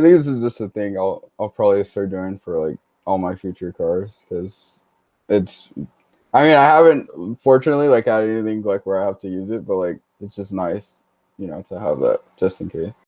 I think this is just a thing I'll I'll probably start doing for like all my future cars because it's. I mean, I haven't fortunately like had anything like where I have to use it, but like it's just nice, you know, to have that just in case.